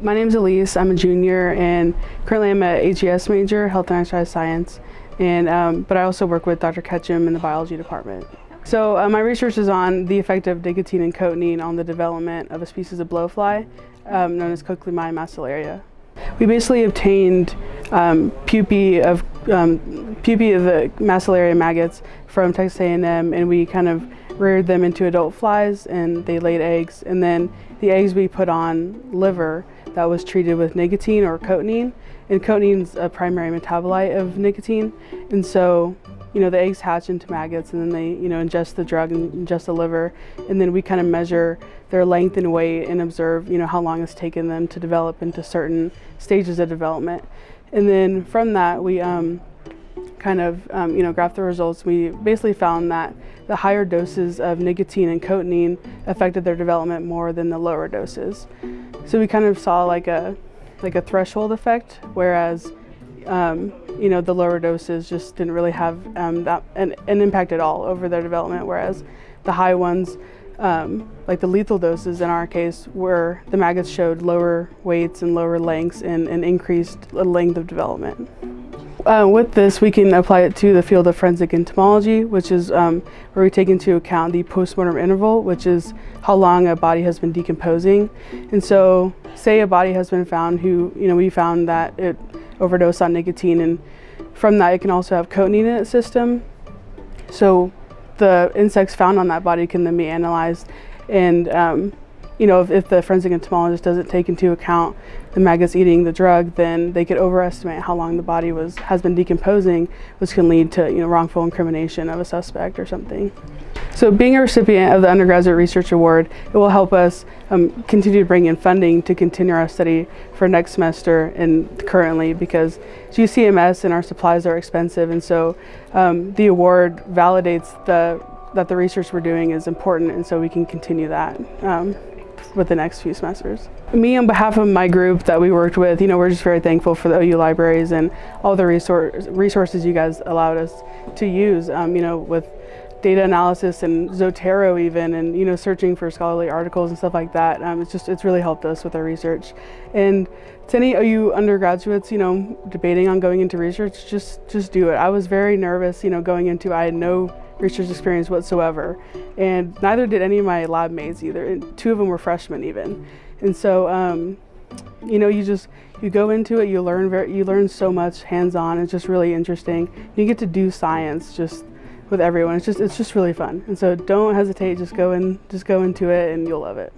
My name is Elise. I'm a junior and currently I'm a HES major, Health and Exercise Science. And, um, but I also work with Dr. Ketchum in the biology department. So uh, my research is on the effect of nicotine and cotinine on the development of a species of blowfly um, known as Cochliomyia macellaria. We basically obtained um, pupae of um, pupae of the macellaria maggots from Texas A&M and we kind of reared them into adult flies and they laid eggs and then the eggs we put on liver that was treated with nicotine or cotinine and cotinine is a primary metabolite of nicotine. And so you know the eggs hatch into maggots and then they you know ingest the drug and ingest the liver. And then we kind of measure their length and weight and observe you know how long it's taken them to develop into certain stages of development. And then from that we um, kind of um, you know graph the results, we basically found that the higher doses of nicotine and cotinine affected their development more than the lower doses. So we kind of saw like a like a threshold effect, whereas um, you know the lower doses just didn't really have um, that an, an, impact at all over their development, whereas the high ones. Um, like the lethal doses in our case, where the maggots showed lower weights and lower lengths and, and increased length of development. Uh, with this, we can apply it to the field of forensic entomology, which is um, where we take into account the postmortem interval, which is how long a body has been decomposing. And so, say a body has been found who, you know, we found that it overdosed on nicotine, and from that, it can also have cotinine in its system. So, the insects found on that body can then be analyzed and um, you know, if, if, the forensic entomologist doesn't take into account the maggots eating the drug, then they could overestimate how long the body was has been decomposing, which can lead to you know wrongful incrimination of a suspect or something. So being a recipient of the Undergraduate Research Award, it will help us um, continue to bring in funding to continue our study for next semester and currently because UCMS and our supplies are expensive and so um, the award validates the that the research we're doing is important and so we can continue that. Um, with the next few semesters. Me on behalf of my group that we worked with, you know, we're just very thankful for the OU libraries and all the resource, resources you guys allowed us to use, um, you know, with data analysis and Zotero even and you know searching for scholarly articles and stuff like that. Um, it's just it's really helped us with our research. And to any OU undergraduates you know debating on going into research just just do it. I was very nervous you know going into I had no research experience whatsoever. And neither did any of my lab mates either. And two of them were freshmen even. And so, um, you know, you just, you go into it, you learn very, you learn so much hands-on. It's just really interesting. You get to do science just with everyone. It's just, it's just really fun. And so don't hesitate, just go in, just go into it and you'll love it.